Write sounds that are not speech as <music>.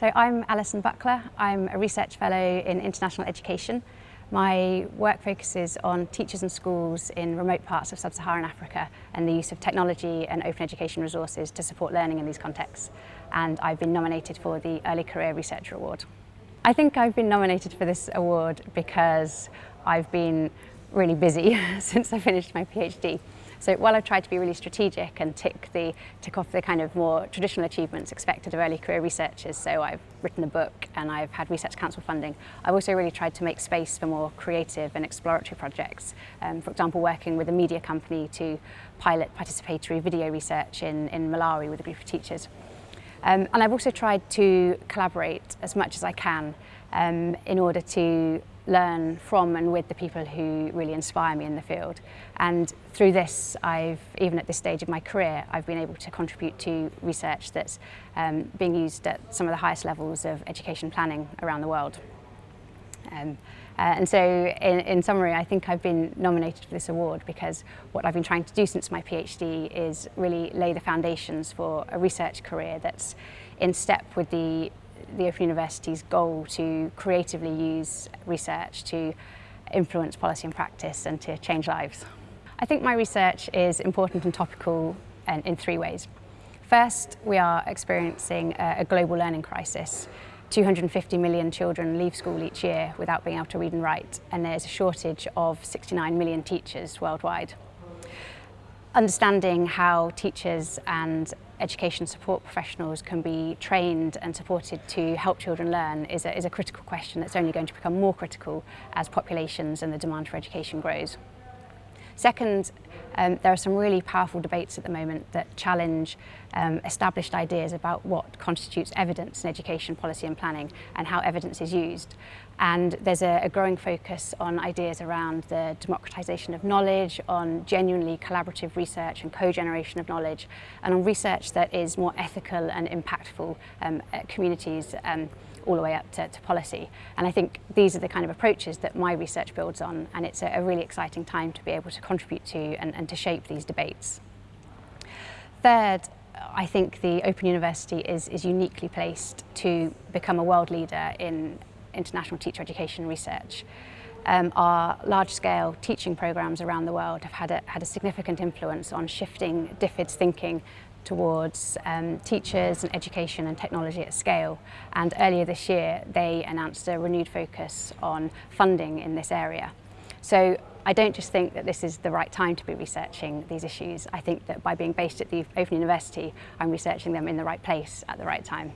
So I'm Alison Buckler. I'm a research fellow in international education. My work focuses on teachers and schools in remote parts of sub-Saharan Africa and the use of technology and open education resources to support learning in these contexts. And I've been nominated for the Early Career Researcher Award. I think I've been nominated for this award because I've been really busy <laughs> since I finished my PhD. So while I've tried to be really strategic and tick, the, tick off the kind of more traditional achievements expected of early career researchers, so I've written a book and I've had Research Council funding, I've also really tried to make space for more creative and exploratory projects. Um, for example, working with a media company to pilot participatory video research in, in Malawi with a group of teachers. Um, and I've also tried to collaborate as much as I can um, in order to learn from and with the people who really inspire me in the field. And through this, I've, even at this stage of my career, I've been able to contribute to research that's um, being used at some of the highest levels of education planning around the world. Um, uh, and so in, in summary, I think I've been nominated for this award because what I've been trying to do since my PhD is really lay the foundations for a research career that's in step with the the Open University's goal to creatively use research to influence policy and practice and to change lives. I think my research is important and topical in, in three ways. First, we are experiencing a, a global learning crisis. 250 million children leave school each year without being able to read and write, and there's a shortage of 69 million teachers worldwide. Understanding how teachers and education support professionals can be trained and supported to help children learn is a, is a critical question that's only going to become more critical as populations and the demand for education grows. Second, um, there are some really powerful debates at the moment that challenge um, established ideas about what constitutes evidence in education policy and planning and how evidence is used. And there's a, a growing focus on ideas around the democratisation of knowledge, on genuinely collaborative research and co-generation of knowledge, and on research that is more ethical and impactful um, at communities um, all the way up to, to, policy. And I think these are the kind of approaches that my research builds on, and it's a, a really exciting time to be able to contribute to and, and to shape these debates. Third, I think the Open University is, is uniquely placed to become a world leader in international teacher education research. Um, our large-scale teaching programs around the world have had a, had a significant influence on shifting DFID's thinking towards um, teachers and education and technology at scale. And earlier this year, they announced a renewed focus on funding in this area. So I don't just think that this is the right time to be researching these issues. I think that by being based at the Open University, I'm researching them in the right place at the right time.